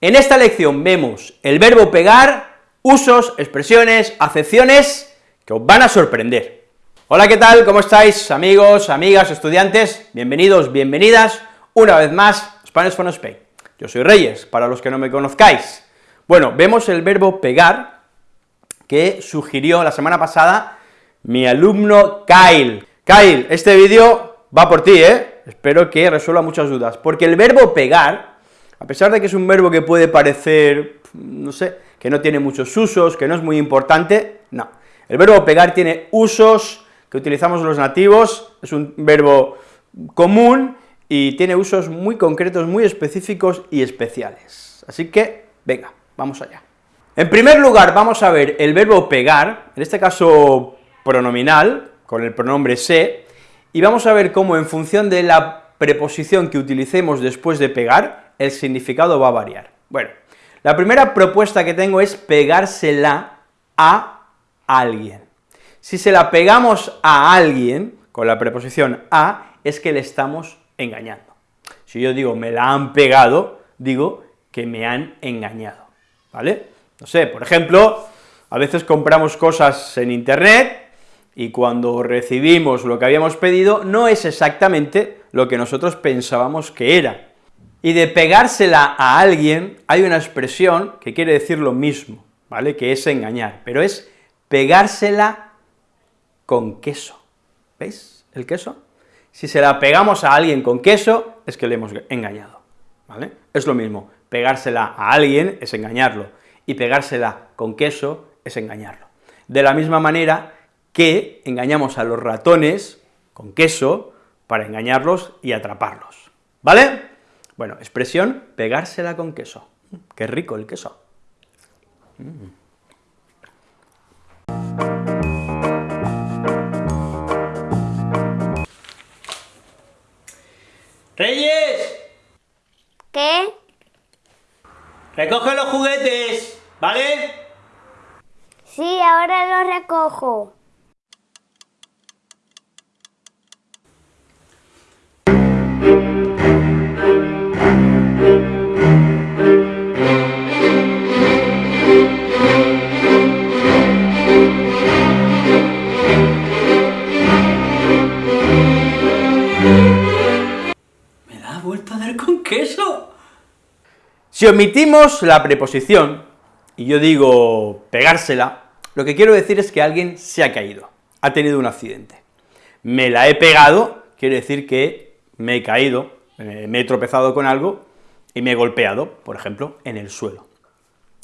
En esta lección vemos el verbo pegar, usos, expresiones, acepciones que os van a sorprender. Hola, ¿qué tal? ¿Cómo estáis, amigos, amigas, estudiantes? Bienvenidos, bienvenidas, una vez más, Spanish for Spain. Yo soy Reyes, para los que no me conozcáis. Bueno, vemos el verbo pegar, que sugirió la semana pasada mi alumno Kyle. Kyle, este vídeo va por ti, ¿eh? Espero que resuelva muchas dudas, porque el verbo pegar, a pesar de que es un verbo que puede parecer, no sé, que no tiene muchos usos, que no es muy importante, no. El verbo pegar tiene usos que utilizamos los nativos, es un verbo común y tiene usos muy concretos, muy específicos y especiales. Así que, venga, vamos allá. En primer lugar, vamos a ver el verbo pegar, en este caso pronominal, con el pronombre se, y vamos a ver cómo en función de la preposición que utilicemos después de pegar, el significado va a variar. Bueno, la primera propuesta que tengo es pegársela a alguien. Si se la pegamos a alguien, con la preposición a, es que le estamos engañando. Si yo digo me la han pegado, digo que me han engañado, ¿vale? No sé, por ejemplo, a veces compramos cosas en internet, y cuando recibimos lo que habíamos pedido, no es exactamente lo que nosotros pensábamos que era. Y de pegársela a alguien, hay una expresión que quiere decir lo mismo, ¿vale?, que es engañar, pero es pegársela con queso, ¿veis el queso? Si se la pegamos a alguien con queso, es que le hemos engañado, ¿vale? Es lo mismo, pegársela a alguien es engañarlo, y pegársela con queso es engañarlo. De la misma manera, que engañamos a los ratones con queso para engañarlos y atraparlos, ¿vale? Bueno, expresión, pegársela con queso. Qué rico el queso. Mm. ¡Reyes! ¿Qué? Recoge los juguetes, ¿vale? Sí, ahora los recojo. Si omitimos la preposición, y yo digo pegársela, lo que quiero decir es que alguien se ha caído, ha tenido un accidente. Me la he pegado, quiere decir que me he caído, eh, me he tropezado con algo y me he golpeado, por ejemplo, en el suelo.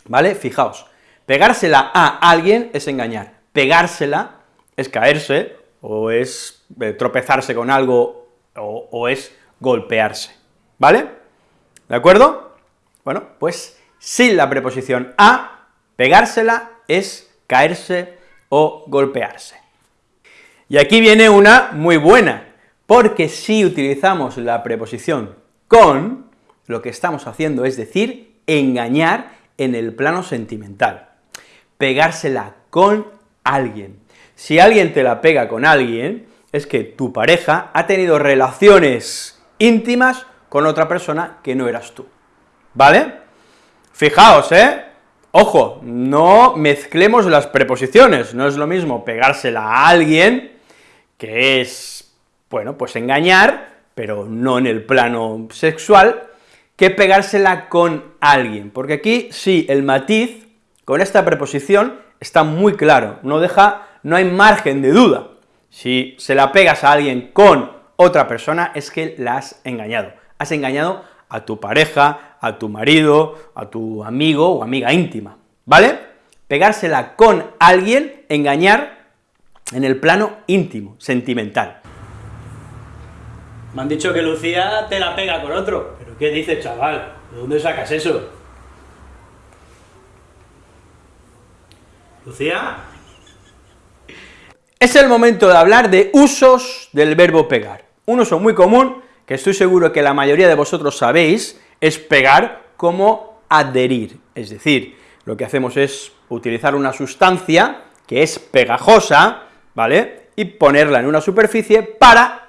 ¿Vale? Fijaos, pegársela a alguien es engañar, pegársela es caerse, o es eh, tropezarse con algo, o, o es golpearse, ¿vale? ¿De acuerdo? Bueno, pues sin la preposición a, pegársela es caerse o golpearse. Y aquí viene una muy buena, porque si utilizamos la preposición con, lo que estamos haciendo es decir, engañar en el plano sentimental, pegársela con alguien. Si alguien te la pega con alguien, es que tu pareja ha tenido relaciones íntimas con otra persona que no eras tú. ¿vale? Fijaos, ¿eh? Ojo, no mezclemos las preposiciones, no es lo mismo pegársela a alguien, que es, bueno, pues engañar, pero no en el plano sexual, que pegársela con alguien, porque aquí sí, el matiz con esta preposición está muy claro, no deja, no hay margen de duda. Si se la pegas a alguien con otra persona, es que la has engañado, has engañado a tu pareja, a tu marido, a tu amigo o amiga íntima, ¿vale? Pegársela con alguien, engañar en el plano íntimo, sentimental. Me han dicho que Lucía te la pega con otro. ¿Pero qué dices, chaval? ¿De dónde sacas eso? ¿Lucía? Es el momento de hablar de usos del verbo pegar. Un uso muy común que estoy seguro que la mayoría de vosotros sabéis, es pegar como adherir, es decir, lo que hacemos es utilizar una sustancia que es pegajosa, ¿vale?, y ponerla en una superficie para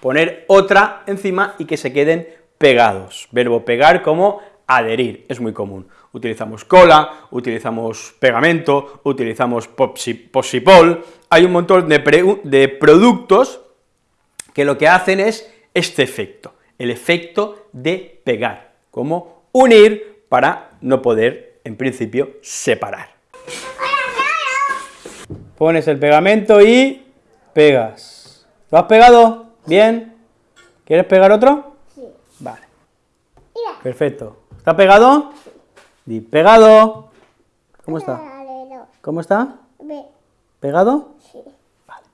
poner otra encima y que se queden pegados. Verbo pegar como adherir, es muy común. Utilizamos cola, utilizamos pegamento, utilizamos posipol, hay un montón de, de productos que lo que hacen es este efecto, el efecto de pegar, como unir para no poder, en principio, separar. Pones el pegamento y pegas. ¿Lo has pegado? ¿Bien? ¿Quieres pegar otro? Sí. Vale. Perfecto. ¿Está pegado? Di pegado. ¿Cómo está? ¿Cómo está? ¿Pegado? Sí. Vale.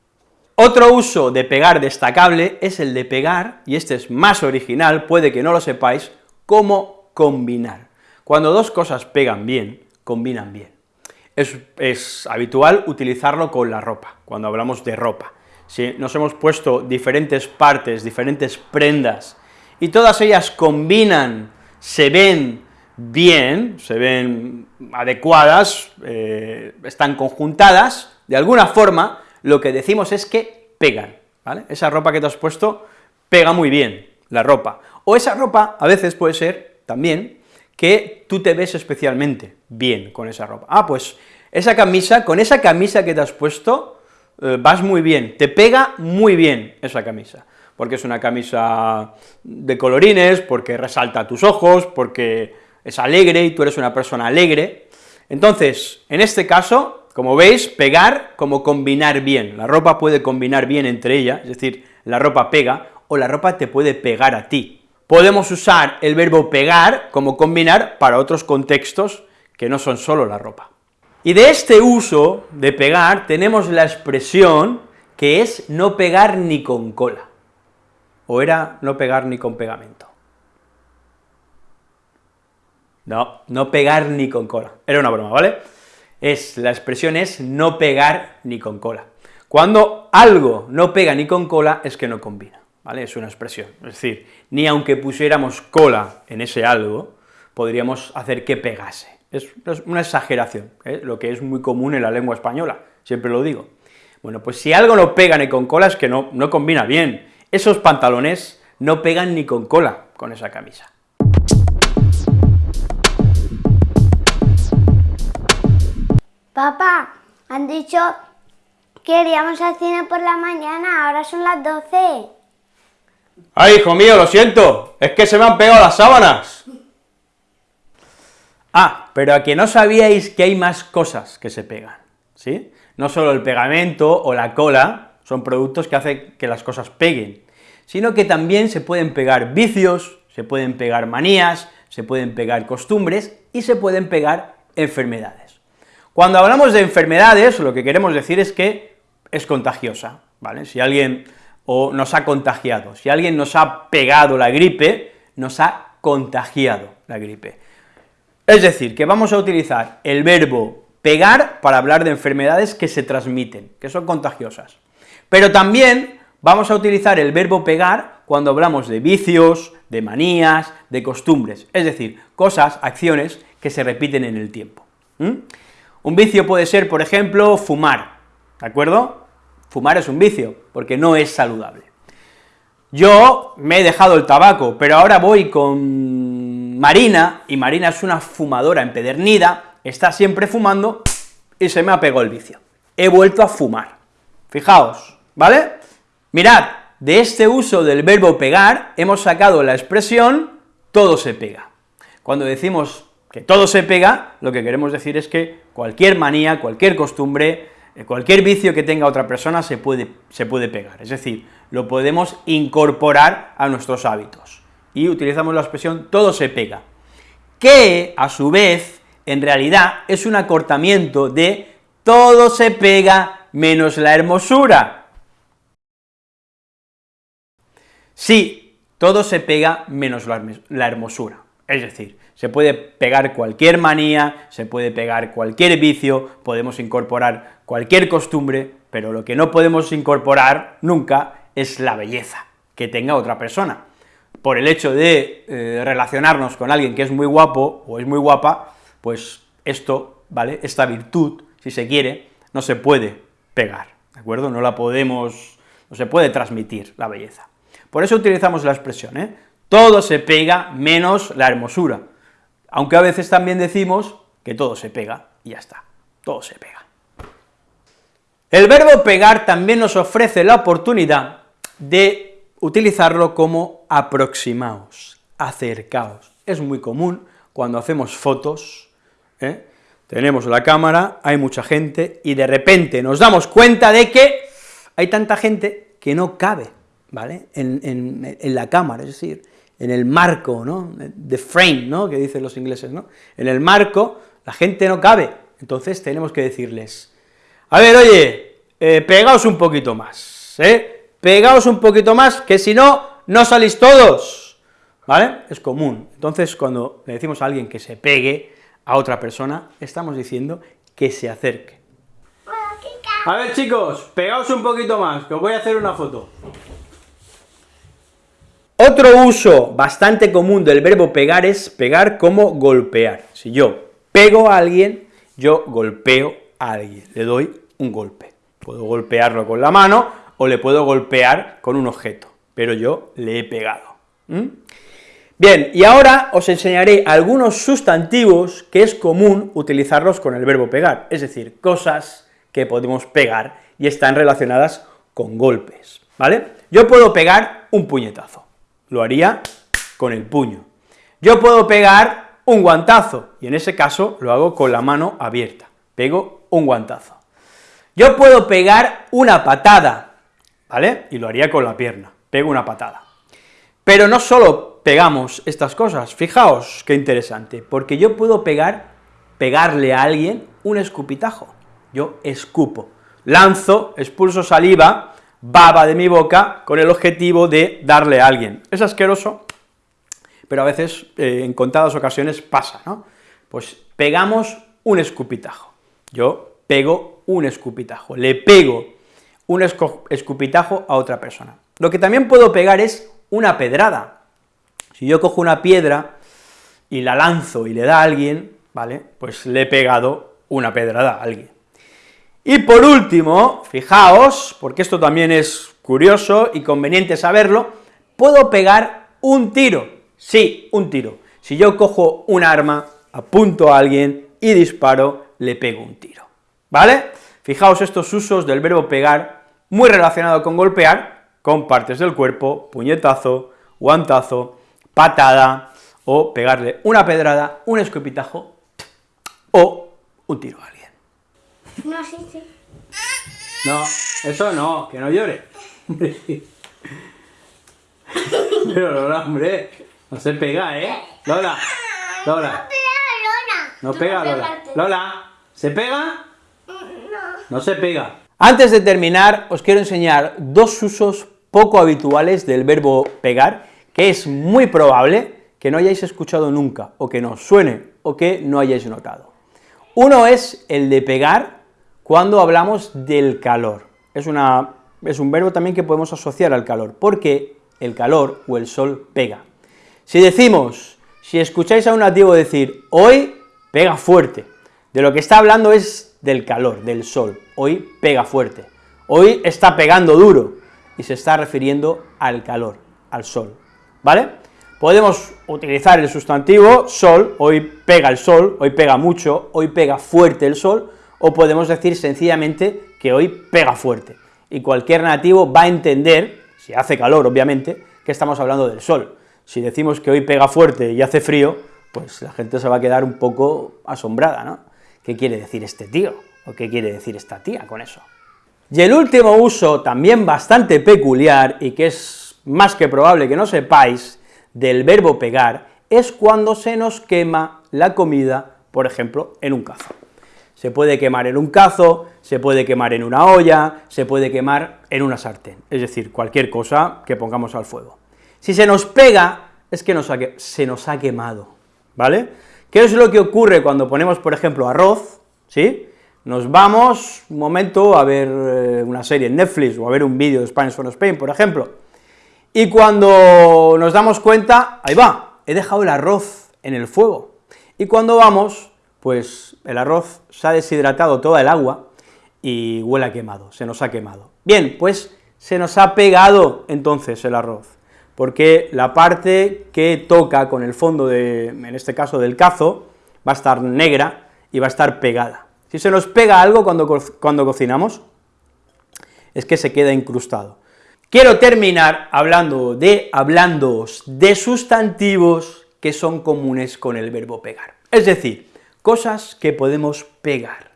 Otro uso de pegar destacable es el de pegar, y este es más original, puede que no lo sepáis, como combinar. Cuando dos cosas pegan bien, combinan bien. Es, es, habitual utilizarlo con la ropa, cuando hablamos de ropa. Si nos hemos puesto diferentes partes, diferentes prendas, y todas ellas combinan, se ven bien, se ven adecuadas, eh, están conjuntadas, de alguna forma, lo que decimos es que pegan, ¿vale? Esa ropa que te has puesto pega muy bien, la ropa. O esa ropa a veces puede ser también que tú te ves especialmente bien con esa ropa. Ah, pues esa camisa, con esa camisa que te has puesto, vas muy bien, te pega muy bien esa camisa, porque es una camisa de colorines, porque resalta tus ojos, porque es alegre y tú eres una persona alegre. Entonces, en este caso, como veis, pegar como combinar bien, la ropa puede combinar bien entre ella, es decir, la ropa pega, o la ropa te puede pegar a ti, Podemos usar el verbo pegar como combinar para otros contextos que no son solo la ropa. Y de este uso de pegar tenemos la expresión que es no pegar ni con cola, o era no pegar ni con pegamento. No, no pegar ni con cola, era una broma, ¿vale? Es, la expresión es no pegar ni con cola. Cuando algo no pega ni con cola es que no combina. ¿vale? Es una expresión, es decir, ni aunque pusiéramos cola en ese algo, podríamos hacer que pegase. Es una exageración, ¿eh? lo que es muy común en la lengua española, siempre lo digo. Bueno, pues si algo no pega ni con cola es que no, no combina bien. Esos pantalones no pegan ni con cola con esa camisa. Papá, han dicho que iríamos al cine por la mañana, ahora son las 12. ¡Ay, hijo mío, lo siento! Es que se me han pegado las sábanas. Ah, pero a que no sabíais que hay más cosas que se pegan, ¿sí? No solo el pegamento o la cola son productos que hacen que las cosas peguen, sino que también se pueden pegar vicios, se pueden pegar manías, se pueden pegar costumbres y se pueden pegar enfermedades. Cuando hablamos de enfermedades, lo que queremos decir es que es contagiosa, ¿vale? Si alguien o nos ha contagiado. Si alguien nos ha pegado la gripe, nos ha contagiado la gripe. Es decir, que vamos a utilizar el verbo pegar para hablar de enfermedades que se transmiten, que son contagiosas. Pero también vamos a utilizar el verbo pegar cuando hablamos de vicios, de manías, de costumbres, es decir, cosas, acciones que se repiten en el tiempo. Un vicio puede ser, por ejemplo, fumar, ¿de acuerdo? Fumar es un vicio, porque no es saludable. Yo me he dejado el tabaco, pero ahora voy con Marina, y Marina es una fumadora empedernida, está siempre fumando, y se me ha pegado el vicio. He vuelto a fumar. Fijaos, ¿vale? Mirad, de este uso del verbo pegar, hemos sacado la expresión todo se pega. Cuando decimos que todo se pega, lo que queremos decir es que cualquier manía, cualquier costumbre, eh, cualquier vicio que tenga otra persona se puede, se puede pegar, es decir, lo podemos incorporar a nuestros hábitos, y utilizamos la expresión todo se pega, que, a su vez, en realidad es un acortamiento de todo se pega menos la hermosura. Sí, todo se pega menos la hermosura, es decir, se puede pegar cualquier manía, se puede pegar cualquier vicio, podemos incorporar cualquier costumbre, pero lo que no podemos incorporar nunca es la belleza que tenga otra persona. Por el hecho de eh, relacionarnos con alguien que es muy guapo o es muy guapa, pues esto, ¿vale?, esta virtud, si se quiere, no se puede pegar, ¿de acuerdo?, no la podemos, no se puede transmitir la belleza. Por eso utilizamos la expresión, ¿eh?, todo se pega menos la hermosura, aunque a veces también decimos que todo se pega, y ya está, todo se pega. El verbo pegar también nos ofrece la oportunidad de utilizarlo como aproximaos, acercaos. Es muy común cuando hacemos fotos, ¿eh? tenemos la cámara, hay mucha gente, y de repente nos damos cuenta de que hay tanta gente que no cabe, ¿vale?, en, la cámara, es decir, en el marco, ¿no?, the frame, ¿no?, que dicen los ingleses, ¿no?, en el marco la gente no cabe, entonces tenemos que decirles, a ver, oye, eh, pegaos un poquito más, ¿eh?, pegaos un poquito más, que si no, no salís todos, ¿vale?, es común, entonces cuando le decimos a alguien que se pegue a otra persona, estamos diciendo que se acerque. A ver chicos, pegaos un poquito más, que os voy a hacer una foto. Otro uso bastante común del verbo pegar es pegar como golpear. Si yo pego a alguien, yo golpeo a alguien, le doy un golpe. Puedo golpearlo con la mano, o le puedo golpear con un objeto, pero yo le he pegado. Bien, y ahora os enseñaré algunos sustantivos que es común utilizarlos con el verbo pegar, es decir, cosas que podemos pegar y están relacionadas con golpes, ¿vale? Yo puedo pegar un puñetazo, lo haría con el puño. Yo puedo pegar un guantazo, y en ese caso lo hago con la mano abierta, pego un guantazo. Yo puedo pegar una patada, ¿vale? Y lo haría con la pierna, pego una patada. Pero no solo pegamos estas cosas, fijaos qué interesante, porque yo puedo pegar, pegarle a alguien un escupitajo yo escupo, lanzo, expulso saliva, baba de mi boca, con el objetivo de darle a alguien. Es asqueroso, pero a veces, eh, en contadas ocasiones, pasa, ¿no? Pues pegamos un escupitajo, yo pego un escupitajo, le pego un escupitajo a otra persona. Lo que también puedo pegar es una pedrada. Si yo cojo una piedra y la lanzo y le da a alguien, ¿vale?, pues le he pegado una pedrada a alguien. Y por último, fijaos, porque esto también es curioso y conveniente saberlo, puedo pegar un tiro, sí, un tiro. Si yo cojo un arma, apunto a alguien y disparo, le pego un tiro, ¿vale? Fijaos estos usos del verbo pegar, muy relacionado con golpear, con partes del cuerpo, puñetazo, guantazo, patada, o pegarle una pedrada, un escopitajo, o un tiro a alguien. No, sí, sí. No, eso no, que no llore. Pero Lola, hombre, no se pega, ¿eh? Lola, Lola. No pega, Lola. Lola, ¿se pega? No. Se pega. Antes de terminar, os quiero enseñar dos usos poco habituales del verbo pegar, que es muy probable que no hayáis escuchado nunca, o que no suene, o que no hayáis notado. Uno es el de pegar cuando hablamos del calor. Es, una, es un verbo también que podemos asociar al calor, porque el calor o el sol pega. Si decimos, si escucháis a un nativo decir, hoy pega fuerte, de lo que está hablando es del calor, del sol, hoy pega fuerte, hoy está pegando duro, y se está refiriendo al calor, al sol, ¿vale? Podemos utilizar el sustantivo sol, hoy pega el sol, hoy pega mucho, hoy pega fuerte el sol, o podemos decir sencillamente que hoy pega fuerte, y cualquier nativo va a entender, si hace calor obviamente, que estamos hablando del sol. Si decimos que hoy pega fuerte y hace frío, pues la gente se va a quedar un poco asombrada, ¿no? ¿Qué quiere decir este tío? ¿O qué quiere decir esta tía con eso? Y el último uso, también bastante peculiar, y que es más que probable que no sepáis, del verbo pegar, es cuando se nos quema la comida, por ejemplo, en un cazo. Se puede quemar en un cazo, se puede quemar en una olla, se puede quemar en una sartén, es decir, cualquier cosa que pongamos al fuego. Si se nos pega, es que se nos ha quemado, ¿vale? ¿Qué es lo que ocurre cuando ponemos, por ejemplo, arroz, sí? Nos vamos un momento a ver eh, una serie en Netflix, o a ver un vídeo de Spanish for Spain, por ejemplo, y cuando nos damos cuenta, ahí va, he dejado el arroz en el fuego, y cuando vamos, pues el arroz se ha deshidratado toda el agua y huele a quemado, se nos ha quemado. Bien, pues se nos ha pegado entonces el arroz. Porque la parte que toca con el fondo de, en este caso del cazo, va a estar negra y va a estar pegada. Si se nos pega algo cuando, cuando cocinamos, es que se queda incrustado. Quiero terminar hablando de, hablándoos de sustantivos que son comunes con el verbo pegar, es decir, cosas que podemos pegar,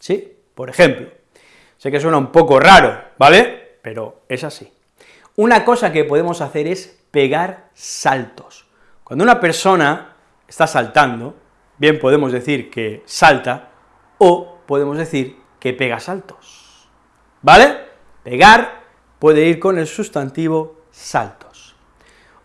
¿sí? Por ejemplo, sé que suena un poco raro, ¿vale?, pero es así. Una cosa que podemos hacer es pegar saltos. Cuando una persona está saltando, bien podemos decir que salta, o podemos decir que pega saltos, ¿vale? Pegar puede ir con el sustantivo saltos.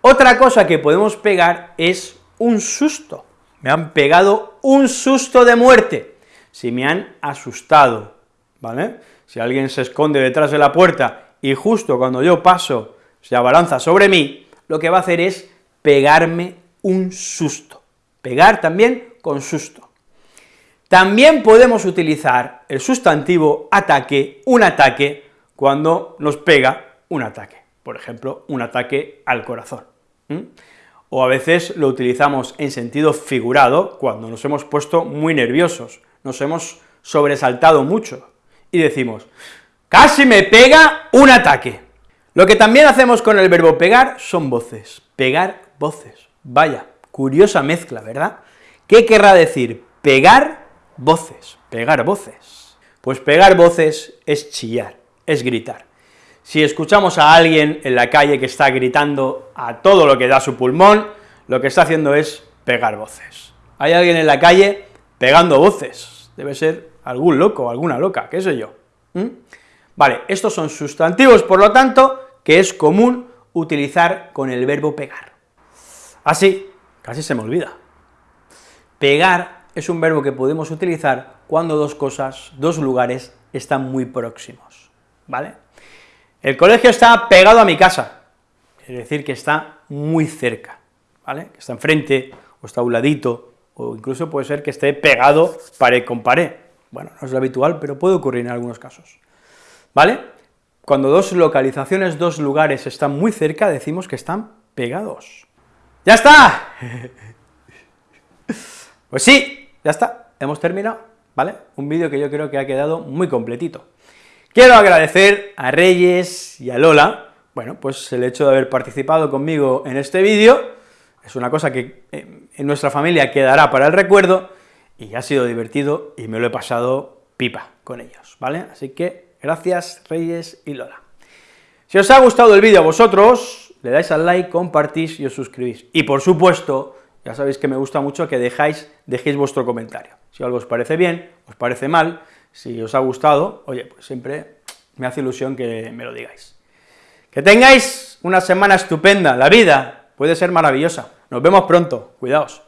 Otra cosa que podemos pegar es un susto. Me han pegado un susto de muerte. Si me han asustado, ¿vale? Si alguien se esconde detrás de la puerta y justo cuando yo paso se abalanza sobre mí, lo que va a hacer es pegarme un susto. Pegar también con susto. También podemos utilizar el sustantivo ataque, un ataque, cuando nos pega un ataque, por ejemplo, un ataque al corazón. O a veces lo utilizamos en sentido figurado, cuando nos hemos puesto muy nerviosos, nos hemos sobresaltado mucho, y decimos, Casi me pega un ataque. Lo que también hacemos con el verbo pegar son voces, pegar voces. Vaya, curiosa mezcla, ¿verdad? ¿Qué querrá decir pegar voces, pegar voces? Pues pegar voces es chillar, es gritar. Si escuchamos a alguien en la calle que está gritando a todo lo que da su pulmón, lo que está haciendo es pegar voces. Hay alguien en la calle pegando voces, debe ser algún loco, alguna loca, qué sé yo. Vale, estos son sustantivos, por lo tanto, que es común utilizar con el verbo pegar. Así, casi se me olvida. Pegar es un verbo que podemos utilizar cuando dos cosas, dos lugares, están muy próximos, ¿vale? El colegio está pegado a mi casa, es decir, que está muy cerca, ¿vale? Está enfrente, o está a un ladito, o incluso puede ser que esté pegado pared con pared. Bueno, no es lo habitual, pero puede ocurrir en algunos casos. ¿Vale? Cuando dos localizaciones, dos lugares están muy cerca, decimos que están pegados. ¡Ya está! Pues sí, ya está, hemos terminado, ¿vale? Un vídeo que yo creo que ha quedado muy completito. Quiero agradecer a Reyes y a Lola, bueno, pues el hecho de haber participado conmigo en este vídeo, es una cosa que eh, en nuestra familia quedará para el recuerdo, y ha sido divertido, y me lo he pasado pipa con ellos, ¿vale? Así que Gracias, Reyes y Lola. Si os ha gustado el vídeo a vosotros, le dais al like, compartís y os suscribís. Y por supuesto, ya sabéis que me gusta mucho que dejáis, dejéis vuestro comentario. Si algo os parece bien, os parece mal, si os ha gustado, oye, pues siempre me hace ilusión que me lo digáis. Que tengáis una semana estupenda, la vida puede ser maravillosa. Nos vemos pronto, cuidaos.